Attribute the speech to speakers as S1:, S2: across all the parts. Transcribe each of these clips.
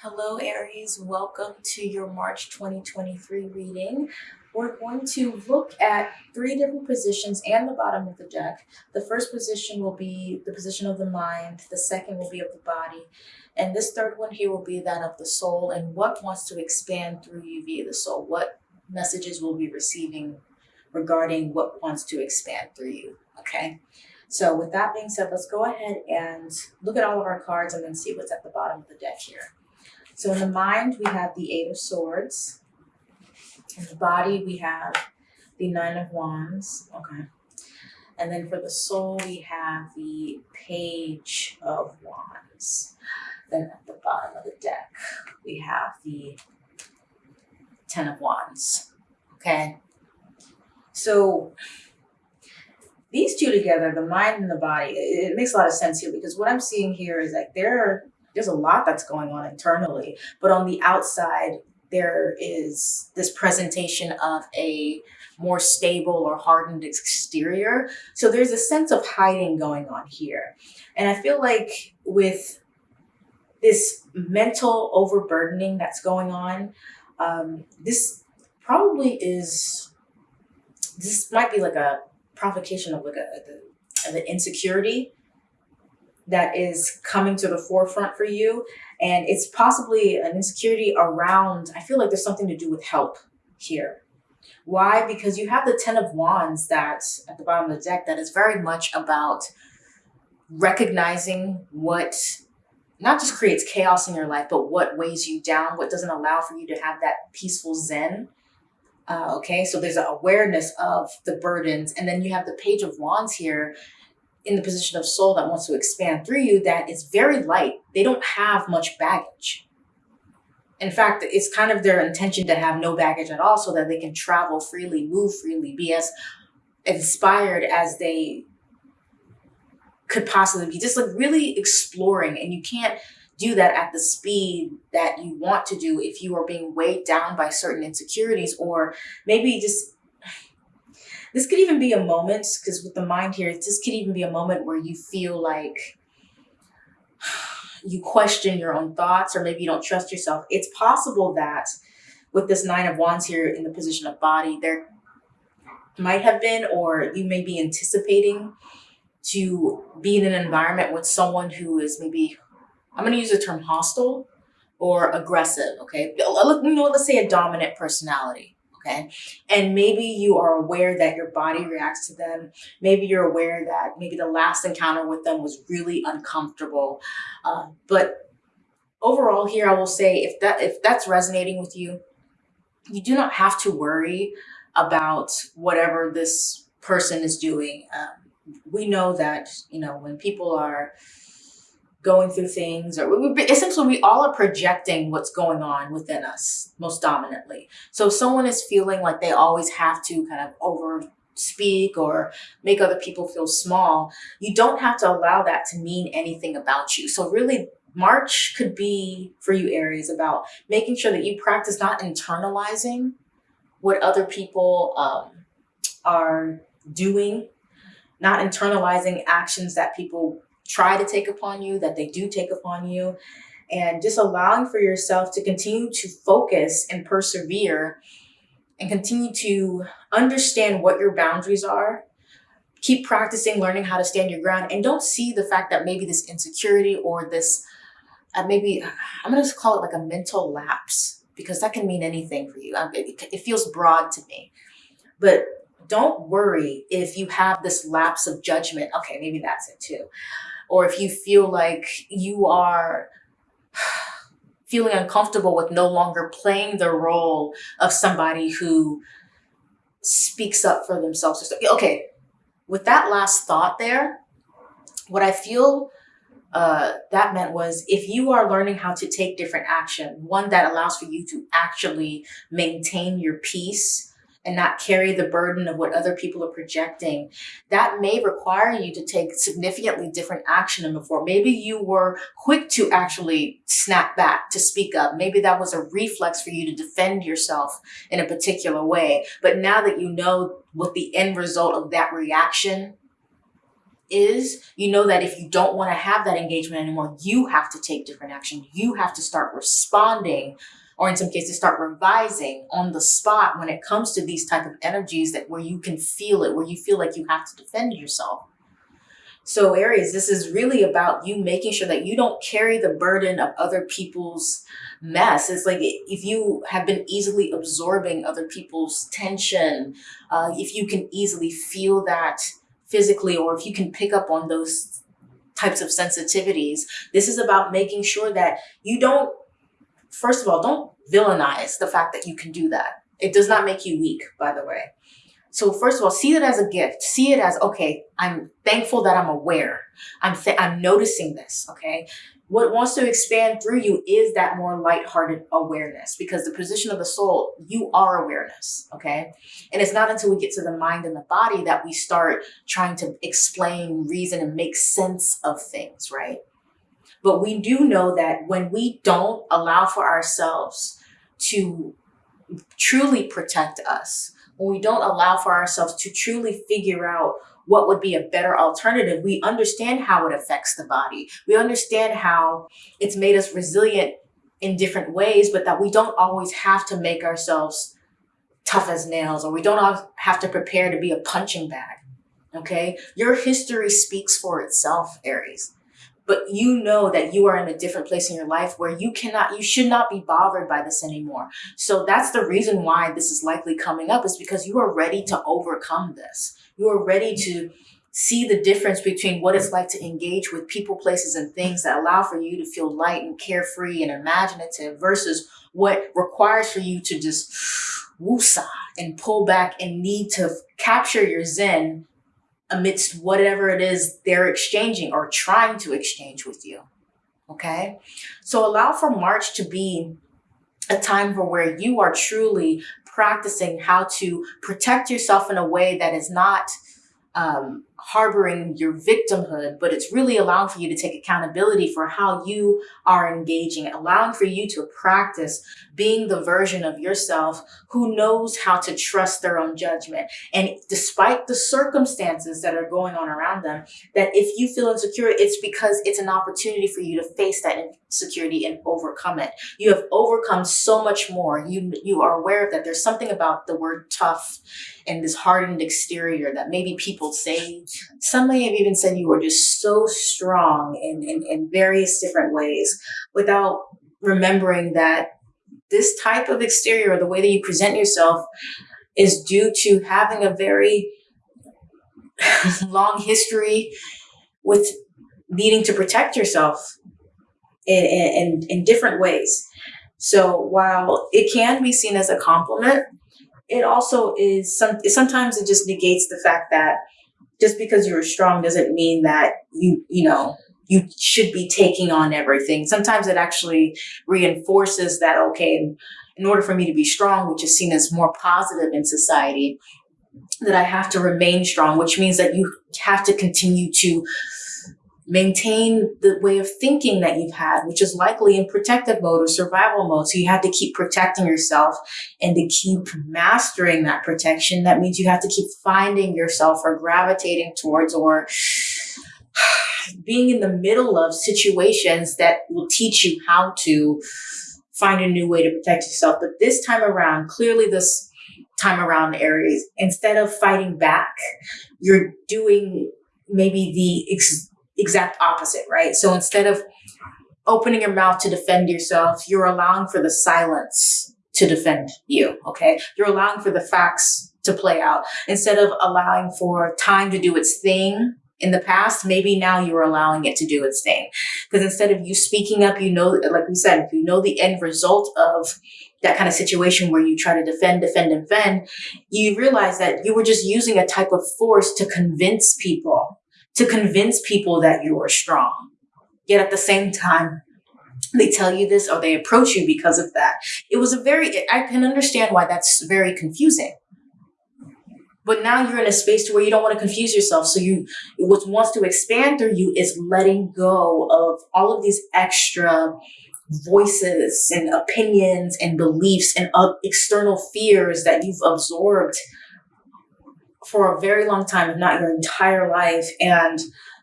S1: Hello Aries, welcome to your March 2023 reading. We're going to look at three different positions and the bottom of the deck. The first position will be the position of the mind, the second will be of the body, and this third one here will be that of the soul and what wants to expand through you via the soul. What messages will be receiving regarding what wants to expand through you, okay? So with that being said, let's go ahead and look at all of our cards and then see what's at the bottom of the deck here. So in the mind, we have the Eight of Swords. In the body, we have the Nine of Wands. Okay. And then for the soul, we have the Page of Wands. Then at the bottom of the deck, we have the Ten of Wands. Okay. So these two together, the mind and the body, it, makes a lot of sense here because what I'm seeing here is like there are there's a lot that's going on internally, but on the outside, there is this presentation of a more stable or hardened exterior. So there's a sense of hiding going on here. And I feel like with this mental overburdening that's going on, um, this probably is, this might be like a provocation of like a, a, an insecurity that is coming to the forefront for you. And it's possibly an insecurity around, I feel like there's something to do with help here. Why? Because you have the Ten of Wands that at the bottom of the deck that is very much about recognizing what not just creates chaos in your life, but what weighs you down, what doesn't allow for you to have that peaceful zen. Uh, okay, so there's an awareness of the burdens. And then you have the Page of Wands here in the position of soul that wants to expand through you that is very light. They don't have much baggage. In fact, it's kind of their intention to have no baggage at all so that they can travel freely, move freely, be as inspired as they could possibly be. Just like really exploring. And you can't do that at the speed that you want to do if you are being weighed down by certain insecurities or maybe just this could even be a moment, because with the mind here, this could even be a moment where you feel like you question your own thoughts or maybe you don't trust yourself. It's possible that with this nine of wands here in the position of body, there might have been, or you may be anticipating to be in an environment with someone who is maybe, I'm going to use the term hostile or aggressive. Okay. You know, let's say a dominant personality okay? And maybe you are aware that your body reacts to them. Maybe you're aware that maybe the last encounter with them was really uncomfortable. Uh, but overall here, I will say if that if that's resonating with you, you do not have to worry about whatever this person is doing. Um, we know that, you know, when people are going through things or we, essentially we all are projecting what's going on within us most dominantly. So if someone is feeling like they always have to kind of over speak or make other people feel small, you don't have to allow that to mean anything about you. So really March could be for you Aries about making sure that you practice not internalizing what other people um, are doing, not internalizing actions that people try to take upon you, that they do take upon you, and just allowing for yourself to continue to focus and persevere and continue to understand what your boundaries are. Keep practicing learning how to stand your ground and don't see the fact that maybe this insecurity or this, uh, maybe, I'm going to just call it like a mental lapse because that can mean anything for you. Um, it, it feels broad to me. But don't worry if you have this lapse of judgment. Okay, maybe that's it too or if you feel like you are feeling uncomfortable with no longer playing the role of somebody who speaks up for themselves. Okay, with that last thought there, what I feel uh, that meant was if you are learning how to take different action, one that allows for you to actually maintain your peace and not carry the burden of what other people are projecting, that may require you to take significantly different action than before. Maybe you were quick to actually snap back, to speak up. Maybe that was a reflex for you to defend yourself in a particular way. But now that you know what the end result of that reaction is, you know that if you don't want to have that engagement anymore, you have to take different action. You have to start responding or in some cases start revising on the spot when it comes to these type of energies that where you can feel it, where you feel like you have to defend yourself. So Aries, this is really about you making sure that you don't carry the burden of other people's mess. It's like if you have been easily absorbing other people's tension, uh, if you can easily feel that physically, or if you can pick up on those types of sensitivities, this is about making sure that you don't, first of all, don't villainize the fact that you can do that. It does not make you weak, by the way. So first of all, see it as a gift. See it as, okay, I'm thankful that I'm aware. I'm, I'm noticing this, okay? what wants to expand through you is that more lighthearted awareness because the position of the soul, you are awareness, okay? And it's not until we get to the mind and the body that we start trying to explain, reason, and make sense of things, right? But we do know that when we don't allow for ourselves to truly protect us, when we don't allow for ourselves to truly figure out what would be a better alternative, we understand how it affects the body. We understand how it's made us resilient in different ways, but that we don't always have to make ourselves tough as nails or we don't have to prepare to be a punching bag. Okay. Your history speaks for itself, Aries but you know that you are in a different place in your life where you cannot, you should not be bothered by this anymore. So that's the reason why this is likely coming up is because you are ready to overcome this you are ready to see the difference between what it's like to engage with people, places, and things that allow for you to feel light and carefree and imaginative versus what requires for you to just woosah and pull back and need to capture your zen amidst whatever it is they're exchanging or trying to exchange with you. Okay. So allow for March to be a time for where you are truly practicing how to protect yourself in a way that is not um, harboring your victimhood, but it's really allowing for you to take accountability for how you are engaging, allowing for you to practice being the version of yourself who knows how to trust their own judgment. And despite the circumstances that are going on around them, that if you feel insecure, it's because it's an opportunity for you to face that insecurity and overcome it. You have overcome so much more. You, you are aware of that. There's something about the word tough and this hardened exterior that maybe people say some may have even said you were just so strong in, in, in various different ways without remembering that this type of exterior, the way that you present yourself, is due to having a very long history with needing to protect yourself in, in, in different ways. So while it can be seen as a compliment, it also is some sometimes it just negates the fact that just because you're strong doesn't mean that you, you know, you should be taking on everything. Sometimes it actually reinforces that, okay, in order for me to be strong, which is seen as more positive in society, that I have to remain strong, which means that you have to continue to maintain the way of thinking that you've had, which is likely in protective mode or survival mode. So you have to keep protecting yourself and to keep mastering that protection. That means you have to keep finding yourself or gravitating towards or being in the middle of situations that will teach you how to find a new way to protect yourself. But this time around, clearly this time around Aries, instead of fighting back, you're doing maybe the ex- exact opposite, right? So instead of opening your mouth to defend yourself, you're allowing for the silence to defend you, okay? You're allowing for the facts to play out. Instead of allowing for time to do its thing in the past, maybe now you're allowing it to do its thing. Because instead of you speaking up, you know, like we said, if you know the end result of that kind of situation where you try to defend, defend, defend, you realize that you were just using a type of force to convince people to convince people that you are strong. Yet at the same time, they tell you this or they approach you because of that. It was a very, I can understand why that's very confusing. But now you're in a space to where you don't want to confuse yourself. So you, what wants to expand through you is letting go of all of these extra voices and opinions and beliefs and uh, external fears that you've absorbed for a very long time, if not your entire life, and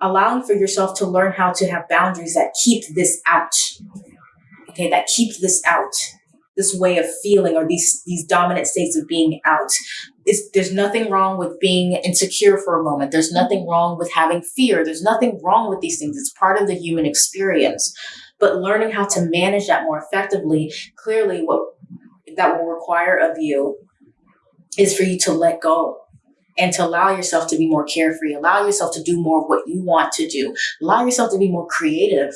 S1: allowing for yourself to learn how to have boundaries that keep this out. Okay, that keep this out. This way of feeling or these these dominant states of being out. It's, there's nothing wrong with being insecure for a moment. There's nothing wrong with having fear. There's nothing wrong with these things. It's part of the human experience. But learning how to manage that more effectively, clearly what that will require of you is for you to let go and to allow yourself to be more carefree, allow yourself to do more of what you want to do, allow yourself to be more creative.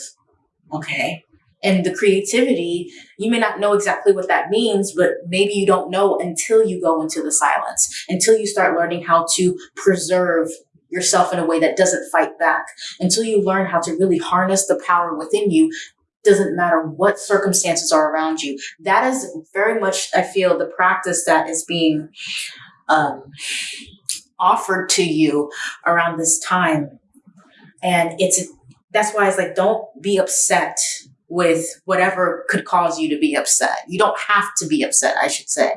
S1: Okay. And the creativity, you may not know exactly what that means, but maybe you don't know until you go into the silence, until you start learning how to preserve yourself in a way that doesn't fight back, until you learn how to really harness the power within you doesn't matter what circumstances are around you. That is very much, I feel, the practice that is being um, offered to you around this time. And it's that's why it's like, don't be upset with whatever could cause you to be upset. You don't have to be upset, I should say,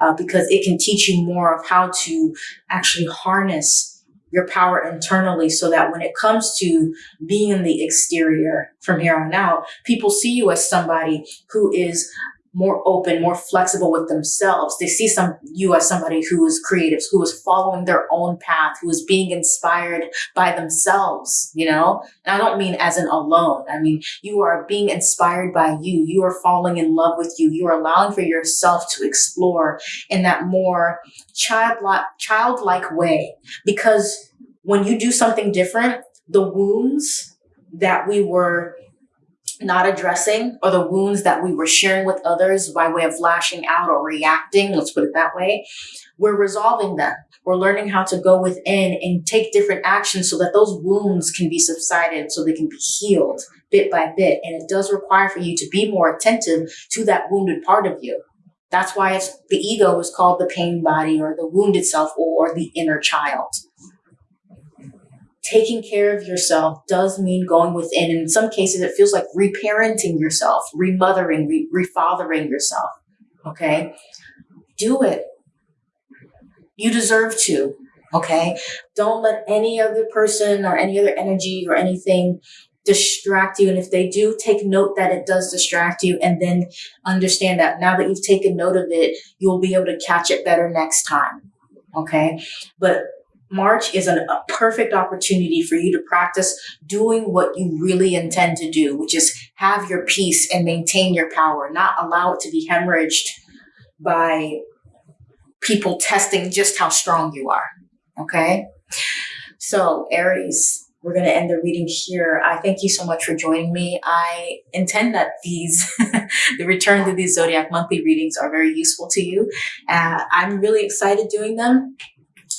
S1: uh, because it can teach you more of how to actually harness your power internally so that when it comes to being in the exterior from here on out, people see you as somebody who is more open, more flexible with themselves. They see some you as somebody who is creative, who is following their own path, who is being inspired by themselves, you know? And I don't mean as an alone. I mean, you are being inspired by you. You are falling in love with you. You are allowing for yourself to explore in that more childlike childlike way. Because when you do something different, the wounds that we were not addressing or the wounds that we were sharing with others by way of lashing out or reacting, let's put it that way, we're resolving them. We're learning how to go within and take different actions so that those wounds can be subsided, so they can be healed bit by bit. And it does require for you to be more attentive to that wounded part of you. That's why it's, the ego is called the pain body or the wounded self or, or the inner child taking care of yourself does mean going within. And in some cases, it feels like reparenting yourself, remothering, re- refathering yourself. Okay. Do it. You deserve to. Okay. Don't let any other person or any other energy or anything distract you. And if they do, take note that it does distract you and then understand that now that you've taken note of it, you'll be able to catch it better next time. Okay. But March is an, a perfect opportunity for you to practice doing what you really intend to do, which is have your peace and maintain your power, not allow it to be hemorrhaged by people testing just how strong you are. Okay? So, Aries, we're going to end the reading here. I thank you so much for joining me. I intend that these, the return to these Zodiac monthly readings are very useful to you. Uh, I'm really excited doing them.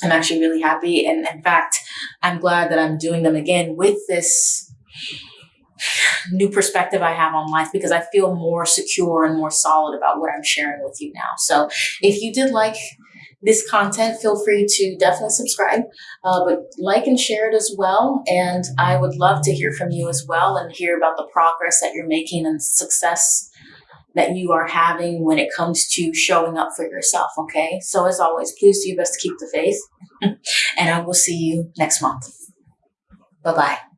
S1: I'm actually really happy. And in fact, I'm glad that I'm doing them again with this new perspective I have on life because I feel more secure and more solid about what I'm sharing with you now. So if you did like this content, feel free to definitely subscribe, uh, but like and share it as well. And I would love to hear from you as well and hear about the progress that you're making and success that you are having when it comes to showing up for yourself. Okay. So as always, please do your best to keep the faith and I will see you next month. Bye bye.